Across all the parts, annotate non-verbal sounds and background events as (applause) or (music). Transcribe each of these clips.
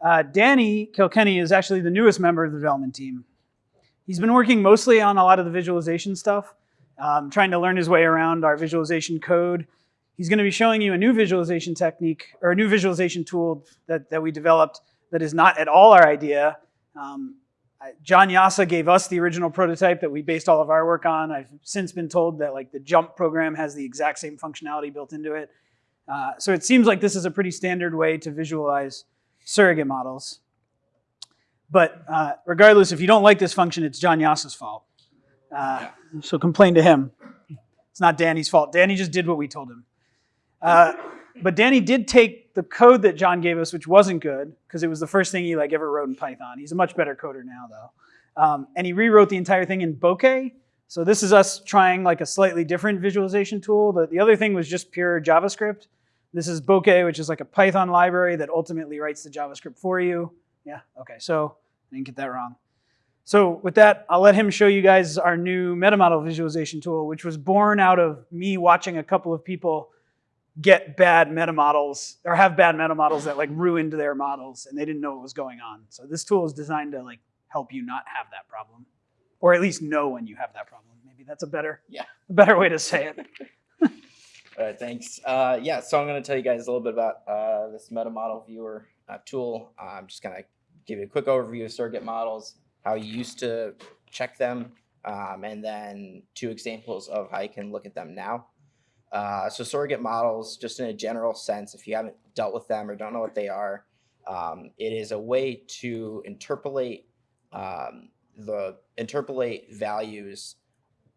Uh, Danny Kilkenny is actually the newest member of the development team. He's been working mostly on a lot of the visualization stuff, um, trying to learn his way around our visualization code. He's going to be showing you a new visualization technique or a new visualization tool that, that we developed that is not at all our idea. Um, John Yassa gave us the original prototype that we based all of our work on. I've since been told that like the JMP program has the exact same functionality built into it. Uh, so it seems like this is a pretty standard way to visualize surrogate models. But uh, regardless, if you don't like this function, it's John Yassa's fault. Uh, so complain to him. It's not Danny's fault. Danny just did what we told him. Uh, but Danny did take the code that John gave us, which wasn't good, because it was the first thing he like ever wrote in Python. He's a much better coder now, though. Um, and he rewrote the entire thing in Bokeh. So this is us trying like a slightly different visualization tool. The other thing was just pure JavaScript. This is Bokeh, which is like a Python library that ultimately writes the JavaScript for you. Yeah, okay, so I didn't get that wrong. So with that, I'll let him show you guys our new metamodel visualization tool, which was born out of me watching a couple of people get bad meta models or have bad meta models that like ruined their models and they didn't know what was going on. So this tool is designed to like help you not have that problem or at least know when you have that problem. Maybe that's a better, yeah, a better way to say it. (laughs) All right, thanks. Uh, yeah, so I'm going to tell you guys a little bit about uh, this meta model viewer uh, tool. I'm just going to give you a quick overview of surrogate models, how you used to check them, um, and then two examples of how you can look at them now. Uh, so surrogate models, just in a general sense, if you haven't dealt with them or don't know what they are, um, it is a way to interpolate um, the interpolate values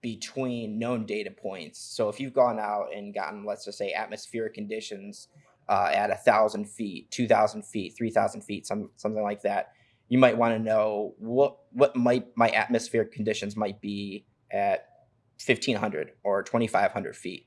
between known data points. So if you've gone out and gotten, let's just say, atmospheric conditions uh, at a thousand feet, two thousand feet, three thousand feet, some something like that, you might want to know what what might my atmospheric conditions might be at fifteen hundred or twenty five hundred feet.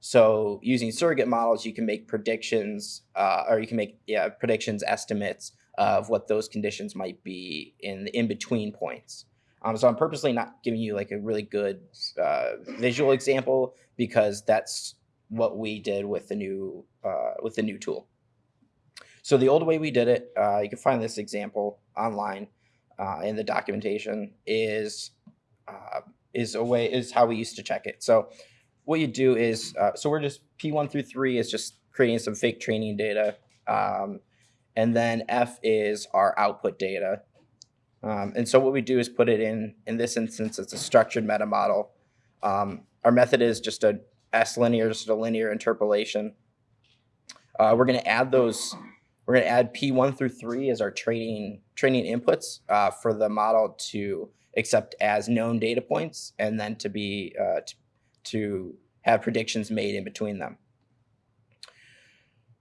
So using surrogate models, you can make predictions, uh, or you can make yeah, predictions, estimates of what those conditions might be in the in-between points. Um, so I'm purposely not giving you like a really good uh, visual example because that's what we did with the new uh, with the new tool. So the old way we did it, uh, you can find this example online uh, in the documentation, is uh, is a way is how we used to check it. So what you do is, uh, so we're just P1 through 3 is just creating some fake training data. Um, and then F is our output data. Um, and so what we do is put it in, in this instance, it's a structured meta model. Um, our method is just a slinear, just a linear interpolation. Uh, we're going to add those, we're going to add P1 through 3 as our training, training inputs uh, for the model to accept as known data points and then to be, uh, to, to have predictions made in between them.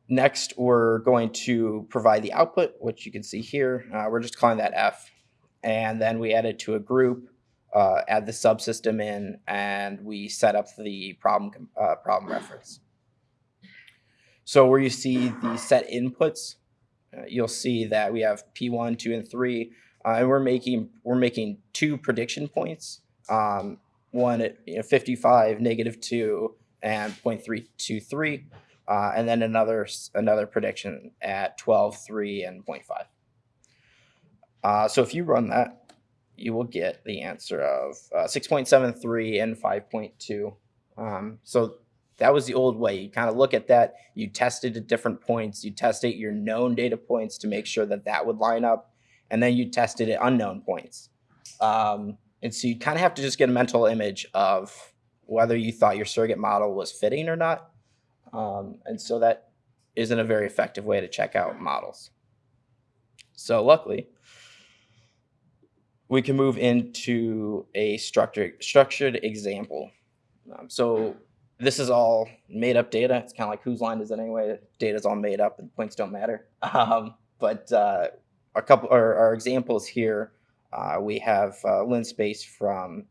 Next, we're going to provide the output, which you can see here. Uh, we're just calling that F. And then we add it to a group, uh, add the subsystem in, and we set up the problem, uh, problem reference. So where you see the set inputs, uh, you'll see that we have P1, 2, and 3. Uh, and we're making, we're making two prediction points. Um, one at you know, 55, negative 2, and 0.323, uh, and then another another prediction at 12, 3, and 0.5. Uh, so if you run that, you will get the answer of uh, 6.73 and 5.2. Um, so that was the old way. You kind of look at that, you tested at different points, you tested your known data points to make sure that that would line up, and then you tested at unknown points. Um, and so you kind of have to just get a mental image of whether you thought your surrogate model was fitting or not. Um, and so that isn't a very effective way to check out models. So luckily, we can move into a structured, structured example. Um, so this is all made up data. It's kind of like whose line is it anyway? Data is all made up and points don't matter. (laughs) Um, but uh, a couple, our, our examples here uh, we have uh, linspace from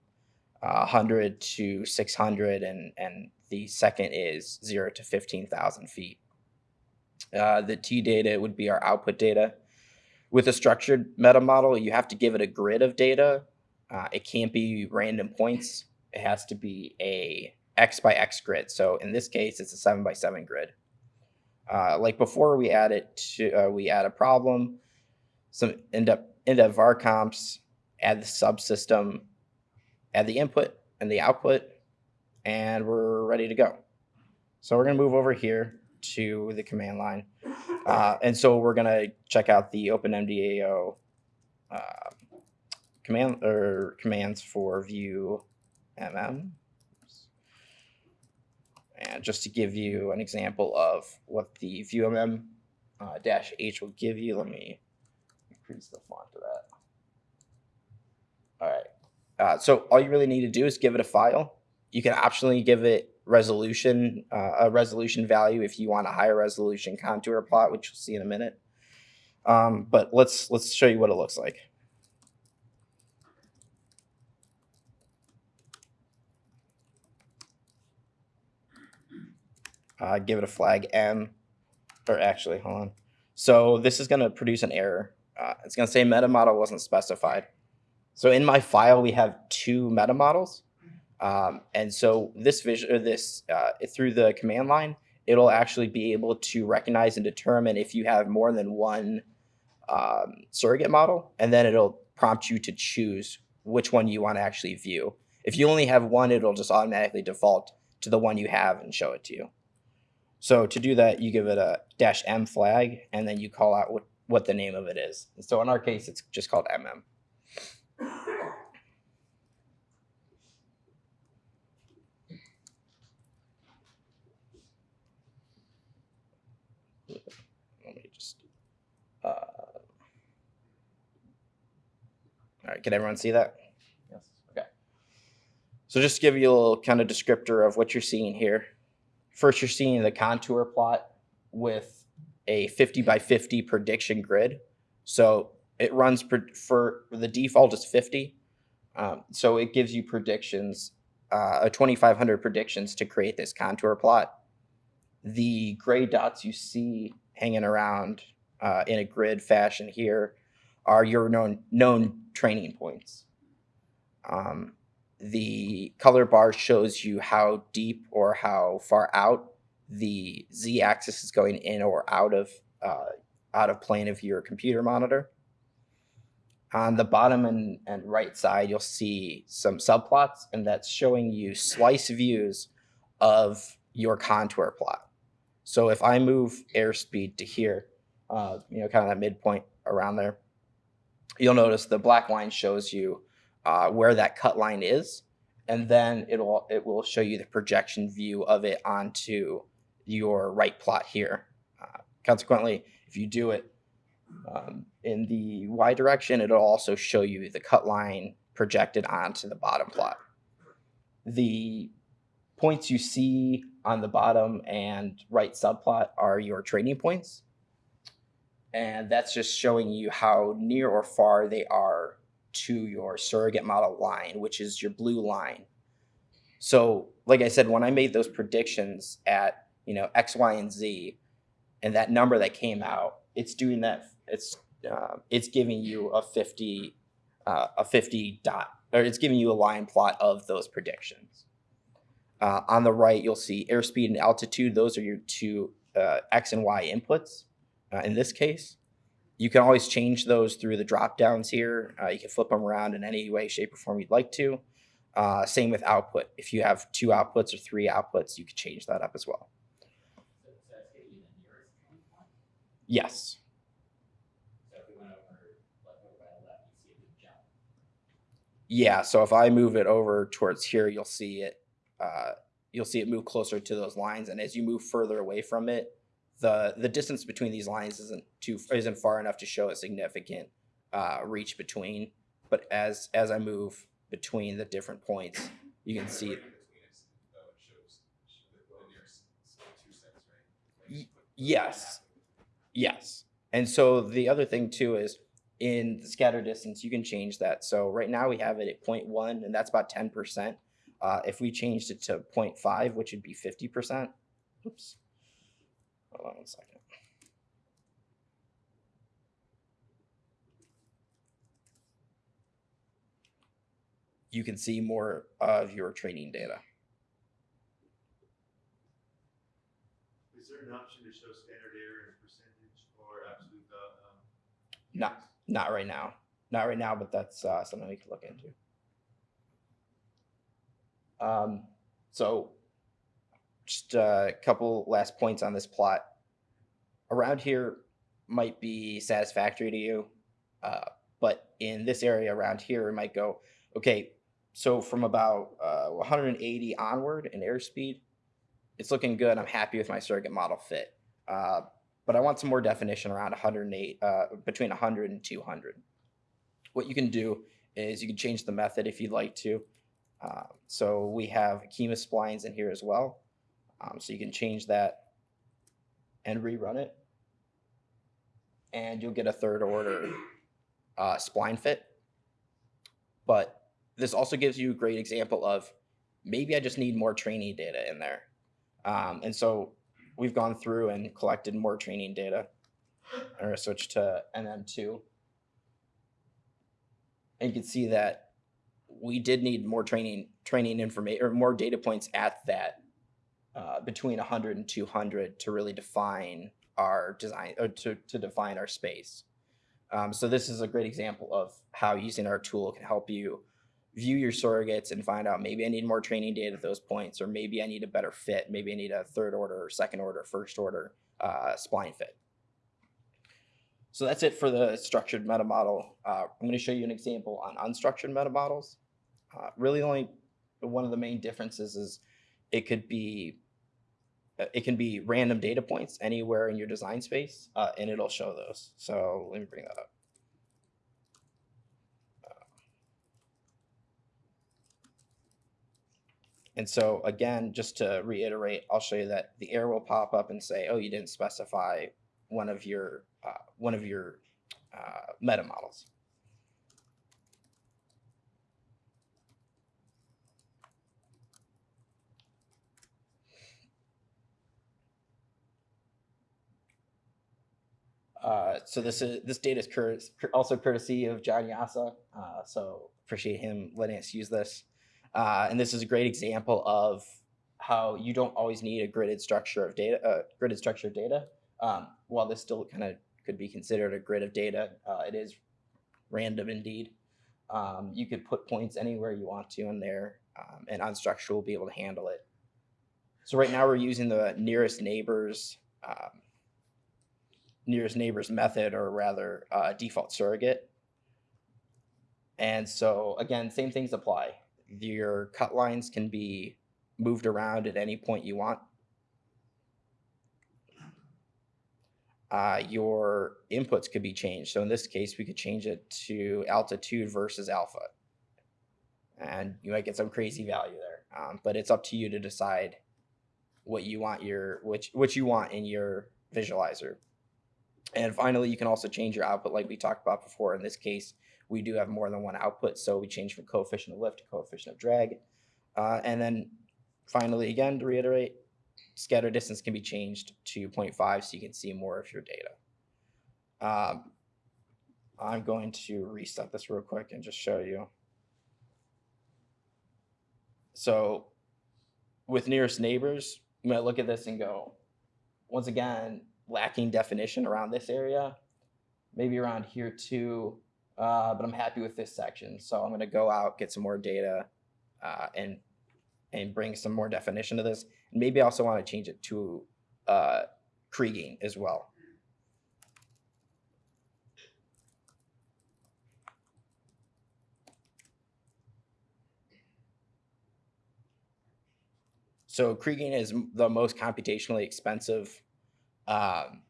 uh, 100 to 600, and, and the second is 0 to 15,000 feet. Uh, the T data would be our output data. With a structured meta model, you have to give it a grid of data. Uh, it can't be random points. It has to be a X by X grid. So in this case, it's a 7 by 7 grid. Uh, like before we add it to, we add a problem, some end up end up var comps, add the subsystem, add the input and the output, and we're ready to go. So we're gonna move over here to the command line. Uh, and so we're gonna check out the OpenMDAO uh, command or commands for view mm. And just to give you an example of what the view mm uh, dash h will give you, let me increase the font of that. All right. Uh, so all you really need to do is give it a file. You can optionally give it resolution, uh, a resolution value if you want a higher resolution contour plot, which you'll see in a minute. Um, but let's let's show you what it looks like. Uh, give it a flag M, or actually, hold on. So this is going to produce an error. Uh, it's going to say meta model wasn't specified. So in my file, we have two meta models. Um, and so this vision, or this uh, through the command line, it'll actually be able to recognize and determine if you have more than one um, surrogate model, and then it'll prompt you to choose which one you want to actually view. If you only have one, it'll just automatically default to the one you have and show it to you. So to do that, you give it a dash M flag, and then you call out what, what the name of it is. And so in our case, it's just called MM. Let me just. Uh, all right, can everyone see that? Yes. Okay. So just to give you a little kind of descriptor of what you're seeing here. First, you're seeing the contour plot with a 50 by 50 prediction grid. So it runs per, for the default is 50. Um, so it gives you predictions, uh, a 2500 predictions to create this contour plot. The gray dots you see hanging around uh, in a grid fashion here are your known known training points. Um, the color bar shows you how deep or how far out the z-axis is going in or out of uh, out of plane of your computer monitor. On the bottom and, and right side, you'll see some subplots, and that's showing you slice views of your contour plot. So if I move airspeed to here, uh, you know, kind of that midpoint around there, you'll notice the black line shows you uh, where that cut line is, and then it'll it will show you the projection view of it onto your right plot here. Uh, consequently, if you do it um, in the y direction, it'll also show you the cut line projected onto the bottom plot. The points you see on the bottom and right subplot are your trading points. And that's just showing you how near or far they are to your surrogate model line, which is your blue line. So, like I said, when I made those predictions at you know X, Y, and Z, and that number that came out, it's doing that. It's uh, it's giving you a fifty uh, a fifty dot, or it's giving you a line plot of those predictions. Uh, on the right, you'll see airspeed and altitude. Those are your two uh, X and Y inputs. Uh, in this case, you can always change those through the drop downs here. Uh, you can flip them around in any way, shape, or form you'd like to. Uh, same with output. If you have two outputs or three outputs, you can change that up as well. Yes. Yeah, so if I move it over towards here, you'll see it. Uh, you'll see it move closer to those lines, and as you move further away from it, the the distance between these lines isn't too isn't far enough to show a significant uh, reach between. But as as I move between the different points, you can see. Yes, yes. And so the other thing too is in the scatter distance, you can change that. So right now we have it at 0.1 and that's about 10%. Uh, if we changed it to 0.5, which would be 50%, oops, hold on one second. You can see more of your training data. Is there an option to show standard error in percentage or absolute, uh, um? No. units? Not right now. Not right now, but that's uh, something we could look into. Um, so, just a couple last points on this plot. Around here might be satisfactory to you, uh, but in this area around here, it might go, okay, so from about uh, 180 onward in airspeed, it's looking good. I'm happy with my surrogate model fit. Uh, but I want some more definition around 108, uh, between 100 and 200. What you can do is you can change the method if you'd like to. Uh, so we have Akima splines in here as well. Um, so you can change that and rerun it. And you'll get a third order uh, spline fit. But this also gives you a great example of maybe I just need more training data in there. Um, and so we've gone through and collected more training data. I'm going to switch to NM2. And you can see that we did need more training training information or more data points at that uh, between 100 and 200 to really define our design or to, to define our space. Um, so this is a great example of how using our tool can help you view your surrogates and find out maybe I need more training data at those points, or maybe I need a better fit. Maybe I need a third order, or second order, first order uh, spline fit. So that's it for the structured meta model. Uh, I'm going to show you an example on unstructured meta models. Uh, really, only one of the main differences is it could be it can be random data points anywhere in your design space, uh, and it'll show those. So let me bring that up. And so again, just to reiterate, I'll show you that the error will pop up and say, "Oh, you didn't specify one of your uh, one of your uh, meta models." Uh, so this is this data is cur also courtesy of John Yasa. Uh, so appreciate him letting us use this. Uh, and this is a great example of how you don't always need a gridded structure of data, uh, gridded structure of data. Um, while this still kind of could be considered a grid of data, uh, it is random indeed. Um, you could put points anywhere you want to in there, um, and unstructured will be able to handle it. So right now we're using the nearest neighbors, um, nearest neighbors method, or rather uh, default surrogate. And so again, same things apply your cut lines can be moved around at any point you want. Uh, your inputs could be changed. So in this case, we could change it to altitude versus alpha. And you might get some crazy value there. Um, but it's up to you to decide what you want your which what you want in your visualizer. And finally, you can also change your output like we talked about before. In this case, we do have more than one output, so we change from coefficient of lift to coefficient of drag. Uh, and then finally, again, to reiterate, scatter distance can be changed to 0.5 so you can see more of your data. Um, I'm going to reset this real quick and just show you. So with nearest neighbors, you might look at this and go, once again, lacking definition around this area, maybe around here too, uh, but I'm happy with this section. So I'm going to go out, get some more data, uh, and and bring some more definition to this. And maybe I also want to change it to uh, Kriging as well. So Kriging is the most computationally expensive um,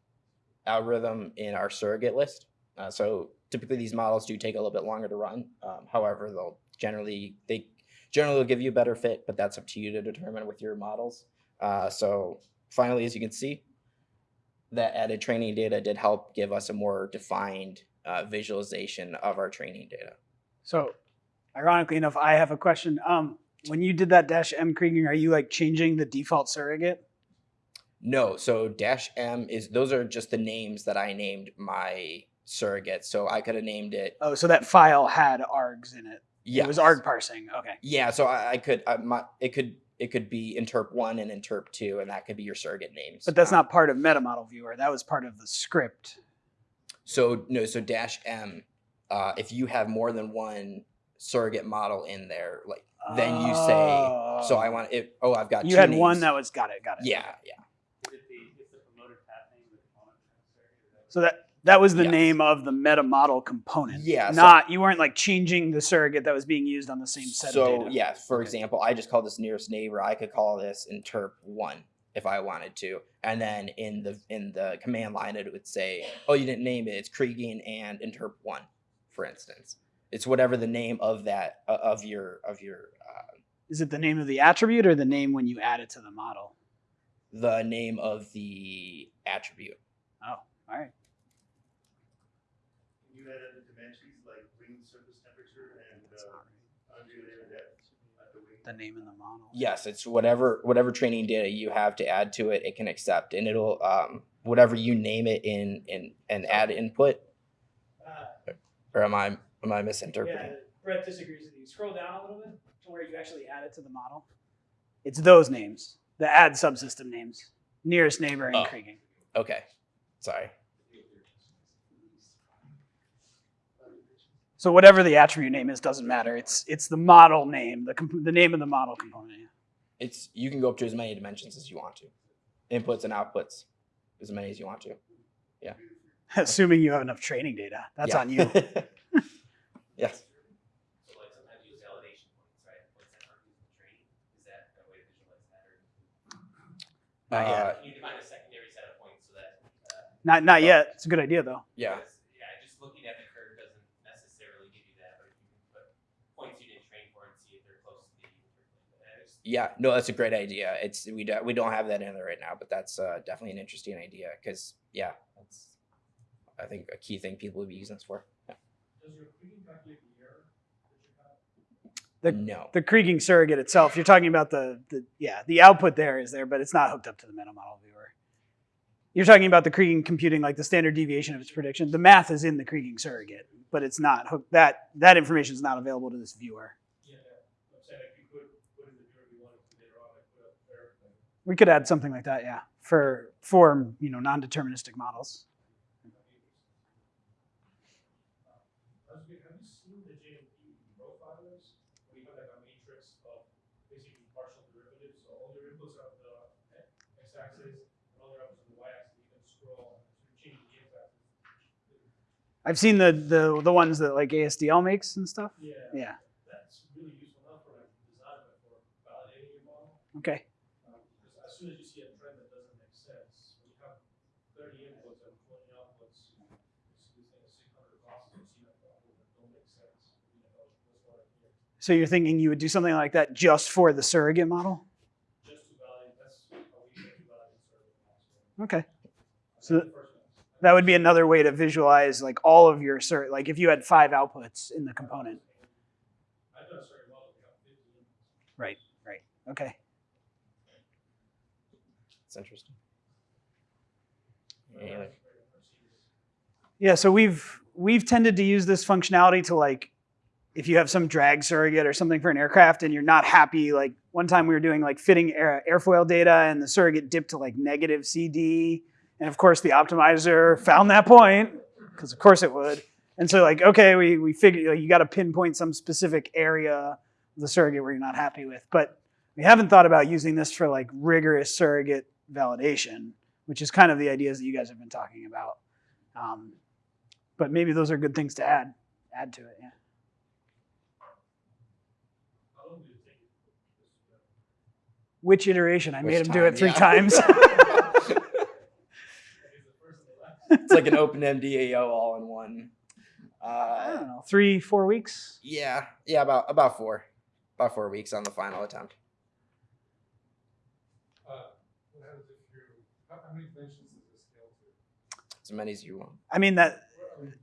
algorithm in our surrogate list. Uh, so typically these models do take a little bit longer to run. Um, however, they'll generally they generally will give you a better fit, but that's up to you to determine with your models. Uh, so finally, as you can see, that added training data did help give us a more defined uh, visualization of our training data. So, ironically enough, I have a question. Um, when you did that dash M kriging, are you like changing the default surrogate? No, so dash M is those are just the names that I named my surrogate. So I could have named it. Oh, so that file had args in it. Yeah, It was arg parsing. Okay. Yeah, so I, I could I, my, it could it could be interp one and interp two, and that could be your surrogate names. But that's Um, not part of MetaModel Viewer. That was part of the script. So no, so dash M, uh, if you have more than one surrogate model in there, like then you say, so I Oh. want it. Oh, I've got. You had one that was got it, got it. Yeah, yeah. So that that was the Yes. name of the meta model component. Yeah, so- Not you weren't like changing the surrogate that was being used on the same set so of data. yeah, for Okay. example, I just call this nearest neighbor. I could call this interp one if I wanted to, and then in the in the command line it would say, "Oh, you didn't name it. It's Kriging and interp one," for instance. It's whatever the name of that uh, of your of your uh, Is it the name of the attribute or the name when you add it to the model? the name of the attribute. Oh, all right. Can you add other dimensions like wing surface temperature and That's uh, not right. undulated depth at the name in the model. Yes, it's whatever whatever training data you have to add to it, it can accept, and it'll um, whatever you name it in in and add input. Uh, Or am I am I misinterpreting? yeah, Brett disagrees with you. Scroll down a little bit to where you actually add it to the model. It's those names, the add subsystem names, nearest neighbor and Oh. Kriging. Okay, sorry. So whatever the attribute name is doesn't matter. It's it's the model name, the the name of the model component. yeah. It's you can go up to as many dimensions as you want to, inputs and outputs, as many as you want to. Yeah. (laughs) Assuming you have enough training data, that's Yeah. on you. (laughs) yes. So like sometimes use validation points, right? Points that aren't used in training. Is that a way to visualize that? Or Not yet. Uh, can you define a secondary set of points so that? Uh, Not not yet. It's a good idea though. yeah. because, Yeah, just looking at the curve doesn't necessarily give you that, but if you can put points you didn't train for and see if they're close to the interpolate. That is- Yeah, no, that's a great idea. It's we don't we don't have that in there right now, but that's uh, definitely an interesting idea because yeah, that's I think a key thing people would be using this for. Yeah. Does your Kriging calculate the error that you have? The- no, The Kriging surrogate itself, you're talking about the the yeah, the output there is there, but it's not hooked up to the meta model viewer. You're talking about the Kriging computing like the standard deviation of its prediction. The math is in the Kriging surrogate, but it's not hooked that that information is not available to this viewer. Yeah, I'm saying if you could put in the viewer you wanted to later on, like put up everything. We could add something like that, yeah, for for you know non-deterministic models. Have you, have you seen the JMP profilers? Where you have like a matrix of basically partial derivatives, so all your inputs are on the x-axis, and all your outputs on the y-axis, you can scroll and change the x-axis. I've seen the the the ones that like ASDL makes and stuff. Yeah. Yeah. That's really useful not for like design, but for validating your model. Okay. Um, because as soon as you see a trend that doesn't make sense, when you have thirty inputs and twenty outputs, you see things, six hundred classes, you see that output that don't make sense. You know, that's what I hear. So you're thinking you would do something like that just for the surrogate model? Just to validate, that's how we get to validate certain models. Okay. So So the first one. that would be another way to visualize like all of your sur like if you had five outputs in the component. I've done a certain model, we have fifty inputs. Right. Right. Okay. it's interesting. Yeah, Yeah, so we've we've tended to use this functionality to like if you have some drag surrogate or something for an aircraft and you're not happy, like one time we were doing like fitting air, airfoil data and the surrogate dipped to like negative CD. And of course the optimizer found that point, because of course it would. And so like, okay, we, we figured like, you got to pinpoint some specific area of the surrogate where you're not happy with. But we haven't thought about using this for like rigorous surrogate validation, which is kind of the ideas that you guys have been talking about. Um, but maybe those are good things to add add to it. Yeah. How long did it take you to put this together? Which iteration? I made Which him do it three yeah. times. Like, is the first and the last? it's like an open MDAO all in one. I Uh, don't know, three, four weeks. yeah, yeah, about about four, about four weeks on the final attempt. Uh, what happens if you, how, how many dimensions does this scale to? As many as you want. I mean that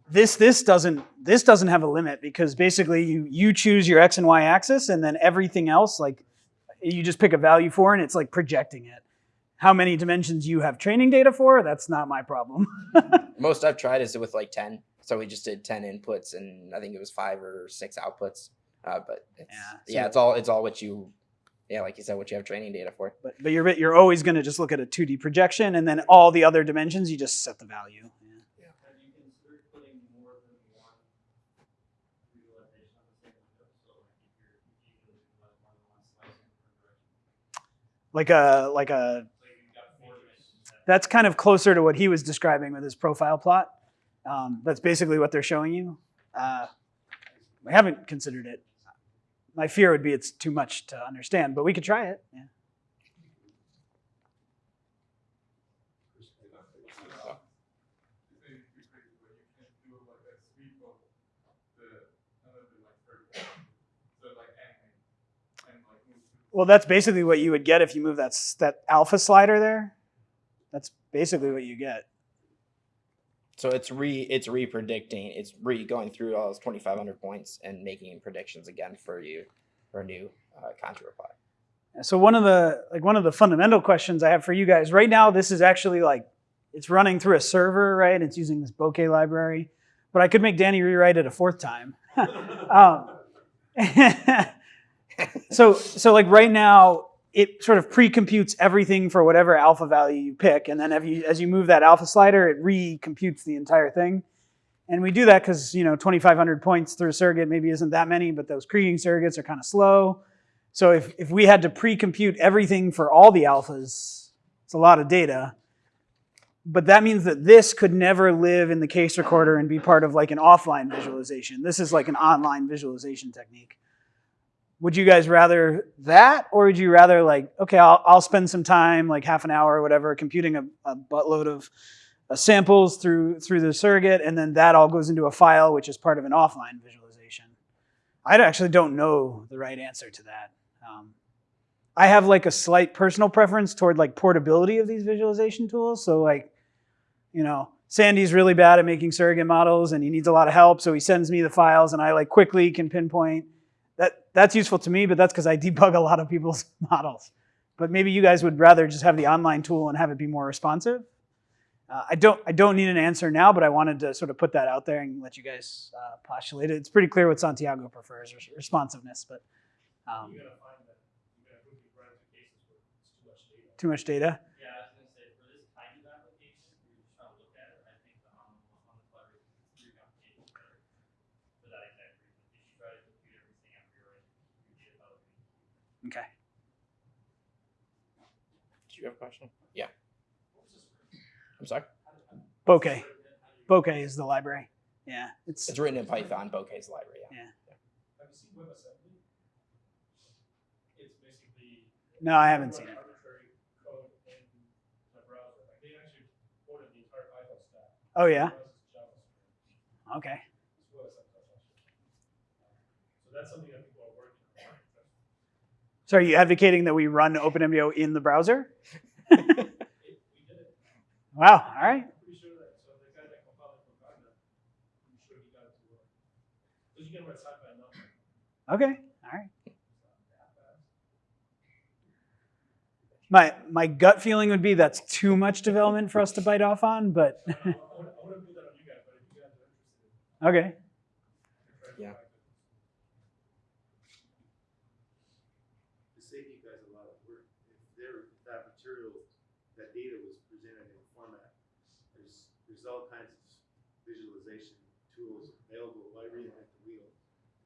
this this doesn't this doesn't have a limit because basically you you choose your x and y axis and then everything else like you just pick a value for and it's like projecting it. How many dimensions you have training data for? That's not my problem. (laughs) Most I've tried is with like ten. So we just did ten inputs, and I think it was five or six outputs. Uh, but it's, Yeah, yeah, it's all it's all what you, yeah, like you said, what you have training data for. but but you're you're always going to just look at a 2D projection and then all the other dimensions you just set the value. Yeah. Have you considered like a like a that's kind of closer to what he was describing with his profile plot. Um, that's basically what they're showing you. Uh, we haven't considered it. My fear would be it's too much to understand, but we could try it. Yeah. Well, that's basically what you would get if you move that that alpha slider there. That's basically what you get. So it's re it's re predicting. It's re going through all those twenty five hundred points and making predictions again for you for a new uh, contour reply. So one of the like one of the fundamental questions I have for you guys right now, this is actually like it's running through a server, right? It's using this bokeh library, but I could make Danny rewrite it a fourth time. (laughs) um, (laughs) so so like right now, it sort of pre-computes everything for whatever alpha value you pick, and then as you as you move that alpha slider, it re-computes the entire thing. And we do that because you know 2,500 points through a surrogate maybe isn't that many, but those Kriging surrogates are kind of slow. So if, if we had to pre-compute everything for all the alphas, it's a lot of data. But that means that this could never live in the case recorder and be part of like an offline visualization. This is like an online visualization technique. Would you guys rather that, or would you rather like, okay, I'll, I'll spend some time, like half an hour or whatever, computing a, a buttload of uh, samples through through the surrogate, and then that all goes into a file, which is part of an offline visualization. I actually don't know the right answer to that. Um, I have like a slight personal preference toward like portability of these visualization tools. So like, you know, Sandy's really bad at making surrogate models and he needs a lot of help. So he sends me the files and I like quickly can pinpoint that's useful to me, but that's because I debug a lot of people's (laughs) models. But maybe you guys would rather just have the online tool and have it be more responsive. Uh, I don't I don't need an answer now, but I wanted to sort of put that out there and let you guys uh, postulate it. It's pretty clear what Santiago prefers, responsiveness, but um, You're gonna find that you're gonna quickly run into cases where it's too much data. too much data. Yeah, I was gonna say, for this kind of application, we just trying to look at it, I think the on, on the clever, three applications better. For that exact reason, if you try to compute everything after you're in, you get about. Okay. Do you have a question? Yeah. I'm sorry. Bokeh. Bokeh is the library. Yeah, it's It's written in Python. Bokeh's library. Yeah. Have you seen WebAssembly? It's basically. no, I haven't seen it. Arbitrary code in the browser. Like they actually ported the entire Python stack. Oh yeah. Okay. So that's something that people are working on. So are you advocating that we run OpenMDAO in the browser? It, we did it. Wow. All right. I'm pretty sure that, so the guy that compiled it from Ghana, I'm sure he got it to work. Because you can write SciPy and nothing. Okay. All right. My my gut feeling would be that's too much development for us to bite off on, but I wouldn't, I wouldn't put that on you guys, but if you guys are interested okay. in trying to Yeah. find it. to save you guys a lot of work. If there, if that material, that data was presented in format, there's, there's all kinds of visualization tools available. Why reinvent the wheel?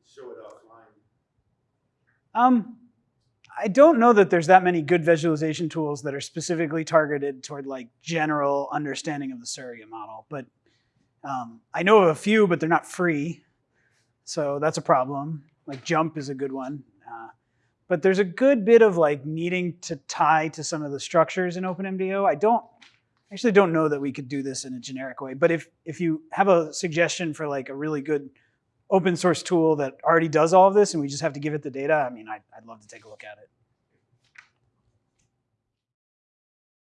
Show it offline. Um, I don't know that there's that many good visualization tools that are specifically targeted toward like general understanding of the surrogate model. But um, I know of a few, but they're not free, so that's a problem. Like JMP is a good one, uh, but there's a good bit of like needing to tie to some of the structures in OpenMDAO. I don't actually don't know that we could do this in a generic way. But if if you have a suggestion for like a really good open source tool that already does all of this and we just have to give it the data, I mean, I'd, I'd love to take a look at it.